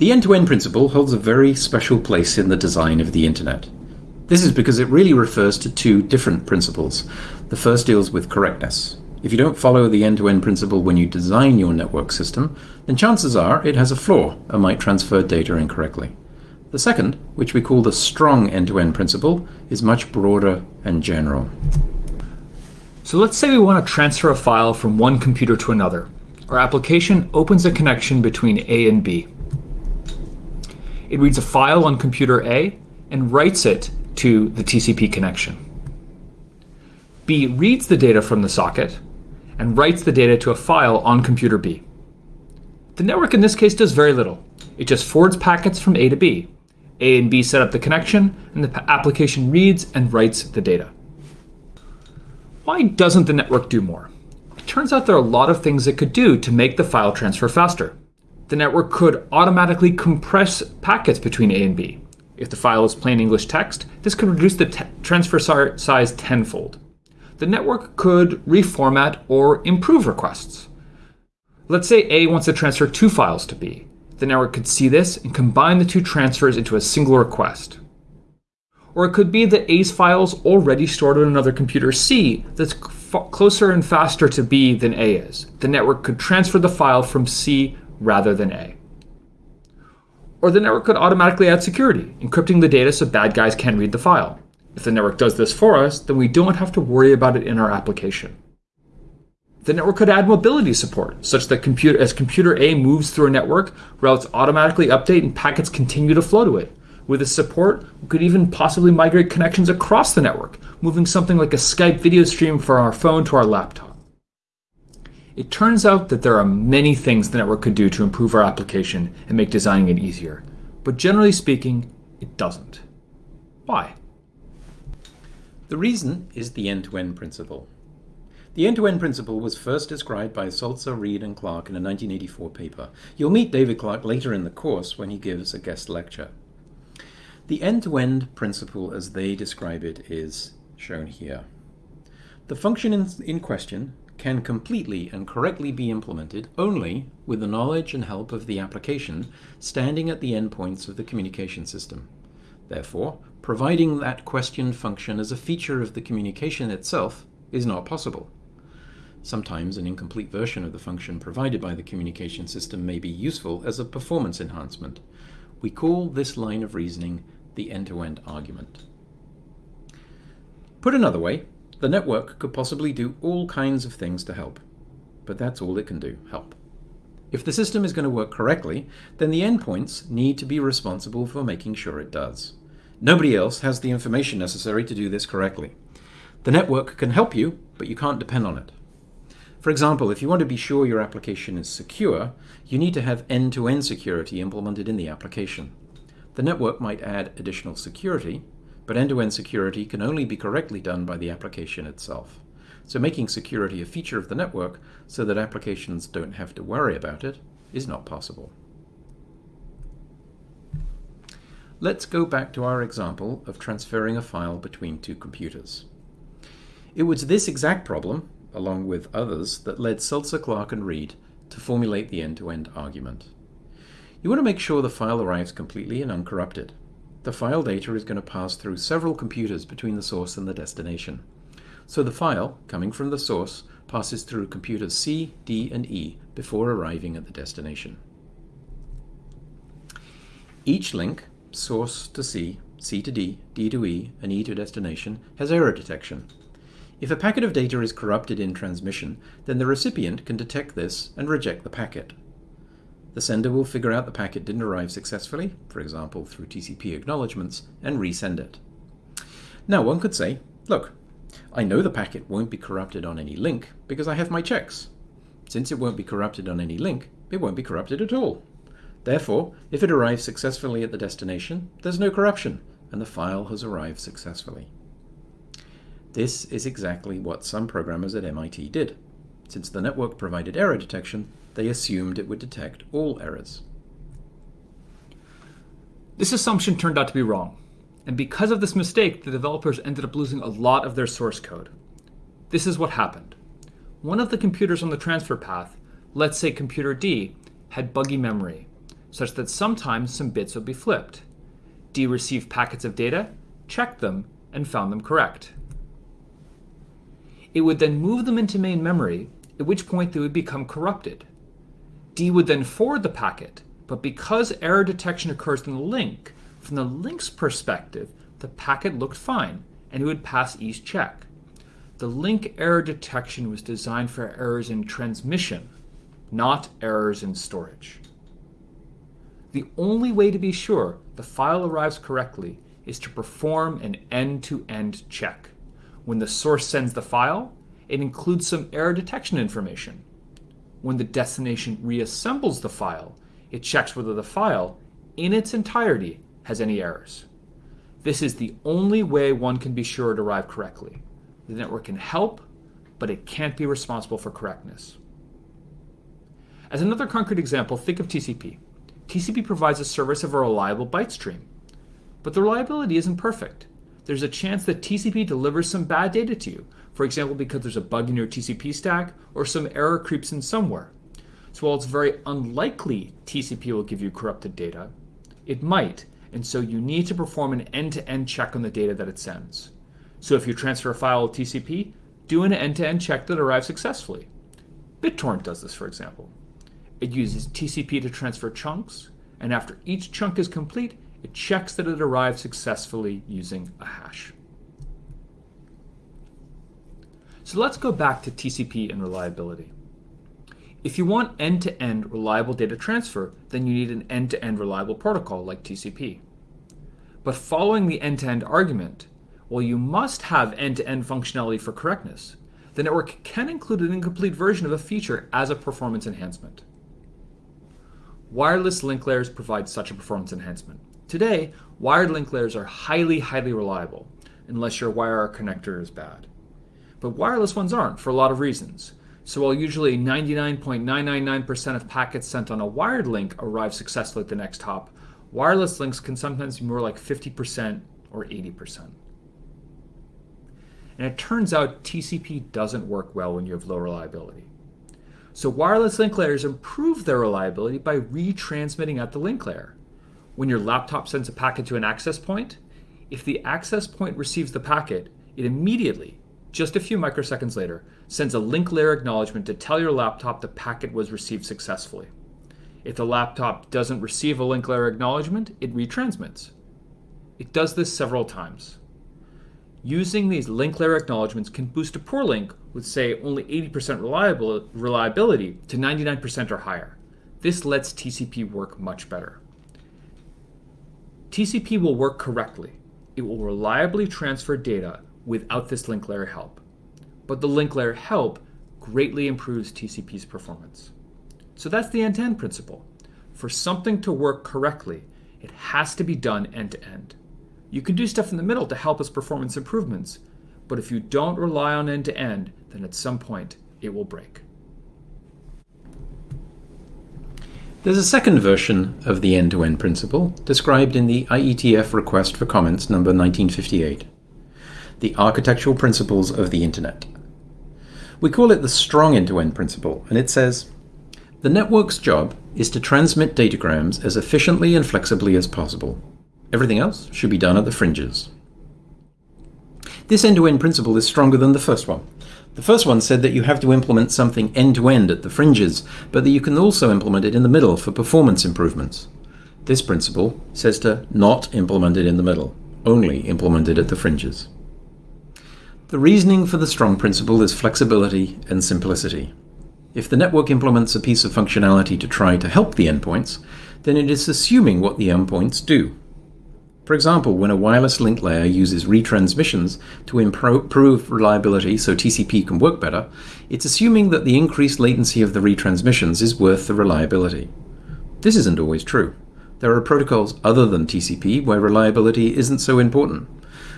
The end-to-end principle holds a very special place in the design of the Internet. This is because it really refers to two different principles. The first deals with correctness. If you don't follow the end-to-end principle when you design your network system, then chances are it has a flaw and might transfer data incorrectly. The second, which we call the strong end-to-end principle, is much broader and general. So let's say we want to transfer a file from one computer to another. Our application opens a connection between A and B. It reads a file on computer A and writes it to the TCP connection. B reads the data from the socket and writes the data to a file on computer B. The network in this case does very little. It just forwards packets from A to B. A and B set up the connection, and the application reads and writes the data. Why doesn't the network do more? It turns out there are a lot of things it could do to make the file transfer faster. The network could automatically compress packets between A and B. If the file is plain English text, this could reduce the transfer size tenfold. The network could reformat or improve requests. Let's say A wants to transfer two files to B. The network could see this and combine the two transfers into a single request. Or it could be that A's file is already stored on another computer C that's closer and faster to B than A is. The network could transfer the file from C rather than A. Or the network could automatically add security, encrypting the data so bad guys can't read the file. If the network does this for us, then we don't have to worry about it in our application. The network could add mobility support, such that computer, as computer A moves through a network, routes automatically update and packets continue to flow to it. With this support, we could even possibly migrate connections across the network, moving something like a Skype video stream from our phone to our laptop. It turns out that there are many things the network could do to improve our application and make designing it easier. But generally speaking, it doesn't. Why? The reason is the end-to-end -end principle. The end-to-end -end principle was first described by Saltzer, Reed, and Clark in a 1984 paper. You'll meet David Clark later in the course when he gives a guest lecture. The end-to-end -end principle as they describe it is shown here. The function in question can completely and correctly be implemented only with the knowledge and help of the application standing at the endpoints of the communication system. Therefore, providing that question function as a feature of the communication itself is not possible. Sometimes an incomplete version of the function provided by the communication system may be useful as a performance enhancement. We call this line of reasoning the end-to-end -end argument. Put another way, the network could possibly do all kinds of things to help, but that's all it can do, help. If the system is going to work correctly, then the endpoints need to be responsible for making sure it does. Nobody else has the information necessary to do this correctly. The network can help you, but you can't depend on it. For example, if you want to be sure your application is secure, you need to have end-to-end -end security implemented in the application. The network might add additional security, but end-to-end -end security can only be correctly done by the application itself. So making security a feature of the network so that applications don't have to worry about it is not possible. Let's go back to our example of transferring a file between two computers. It was this exact problem, along with others, that led Saltzer, Clark, and Reed to formulate the end-to-end -end argument. You want to make sure the file arrives completely and uncorrupted. The file data is going to pass through several computers between the source and the destination. So the file, coming from the source, passes through computers C, D, and E before arriving at the destination. Each link source to C, C to D, D to E, and E to destination has error detection. If a packet of data is corrupted in transmission, then the recipient can detect this and reject the packet. The sender will figure out the packet didn't arrive successfully, for example through TCP acknowledgements, and resend it. Now one could say, look, I know the packet won't be corrupted on any link because I have my checks. Since it won't be corrupted on any link, it won't be corrupted at all. Therefore, if it arrives successfully at the destination, there's no corruption, and the file has arrived successfully. This is exactly what some programmers at MIT did. Since the network provided error detection, they assumed it would detect all errors. This assumption turned out to be wrong, and because of this mistake, the developers ended up losing a lot of their source code. This is what happened. One of the computers on the transfer path, let's say computer D, had buggy memory such that sometimes some bits would be flipped. D received packets of data, checked them, and found them correct. It would then move them into main memory, at which point they would become corrupted. D would then forward the packet, but because error detection occurs in the link, from the link's perspective, the packet looked fine, and it would pass E's check. The link error detection was designed for errors in transmission, not errors in storage. The only way to be sure the file arrives correctly is to perform an end-to-end check. When the source sends the file, it includes some error detection information. When the destination reassembles the file, it checks whether the file, in its entirety, has any errors. This is the only way one can be sure it arrived correctly. The network can help, but it can't be responsible for correctness. As another concrete example, think of TCP. TCP provides a service of a reliable byte stream. But the reliability isn't perfect. There's a chance that TCP delivers some bad data to you, for example because there's a bug in your TCP stack or some error creeps in somewhere. So while it's very unlikely TCP will give you corrupted data, it might, and so you need to perform an end-to-end -end check on the data that it sends. So if you transfer a file with TCP, do an end-to-end -end check that arrives successfully. BitTorrent does this, for example. It uses TCP to transfer chunks, and after each chunk is complete, it checks that it arrived successfully using a hash. So let's go back to TCP and reliability. If you want end-to-end -end reliable data transfer, then you need an end-to-end -end reliable protocol like TCP. But following the end-to-end -end argument, while you must have end-to-end functionality for correctness, the network can include an incomplete version of a feature as a performance enhancement. Wireless link layers provide such a performance enhancement. Today, wired link layers are highly, highly reliable, unless your wire connector is bad. But wireless ones aren't, for a lot of reasons. So while usually 99.999% of packets sent on a wired link arrive successfully at the next hop, wireless links can sometimes be more like 50% or 80%. And it turns out TCP doesn't work well when you have low reliability. So wireless link layers improve their reliability by retransmitting at the link layer. When your laptop sends a packet to an access point, if the access point receives the packet, it immediately, just a few microseconds later, sends a link layer acknowledgement to tell your laptop the packet was received successfully. If the laptop doesn't receive a link layer acknowledgement, it retransmits. It does this several times. Using these link layer acknowledgements can boost a poor link with, say, only 80% reliable, reliability to 99% or higher. This lets TCP work much better. TCP will work correctly. It will reliably transfer data without this link layer help. But the link layer help greatly improves TCP's performance. So that's the end-to-end -end principle. For something to work correctly, it has to be done end-to-end. -end. You can do stuff in the middle to help its performance improvements, but if you don't rely on end-to-end, -end, then at some point it will break. There's a second version of the end-to-end -end principle described in the IETF request for comments number 1958, the architectural principles of the Internet. We call it the strong end-to-end -end principle, and it says, the network's job is to transmit datagrams as efficiently and flexibly as possible. Everything else should be done at the fringes. This end-to-end -end principle is stronger than the first one. The first one said that you have to implement something end-to-end -end at the fringes, but that you can also implement it in the middle for performance improvements. This principle says to not implement it in the middle, only implement it at the fringes. The reasoning for the strong principle is flexibility and simplicity. If the network implements a piece of functionality to try to help the endpoints, then it is assuming what the endpoints do. For example, when a wireless link layer uses retransmissions to improve reliability so TCP can work better, it's assuming that the increased latency of the retransmissions is worth the reliability. This isn't always true. There are protocols other than TCP where reliability isn't so important,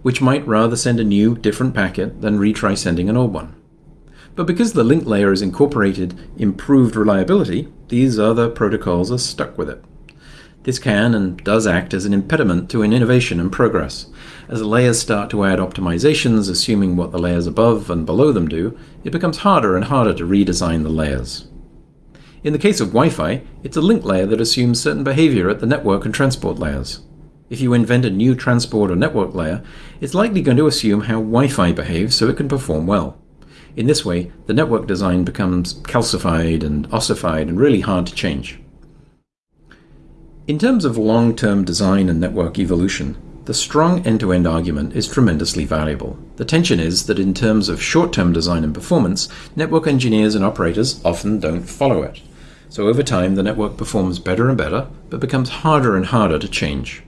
which might rather send a new, different packet than retry sending an old one. But because the link layer has incorporated improved reliability, these other protocols are stuck with it. This can and does act as an impediment to an innovation and progress. As layers start to add optimizations, assuming what the layers above and below them do, it becomes harder and harder to redesign the layers. In the case of Wi-Fi, it's a link layer that assumes certain behavior at the network and transport layers. If you invent a new transport or network layer, it's likely going to assume how Wi-Fi behaves so it can perform well. In this way, the network design becomes calcified and ossified and really hard to change. In terms of long-term design and network evolution, the strong end-to-end argument is tremendously valuable. The tension is that in terms of short-term design and performance, network engineers and operators often don't follow it. So over time, the network performs better and better, but becomes harder and harder to change.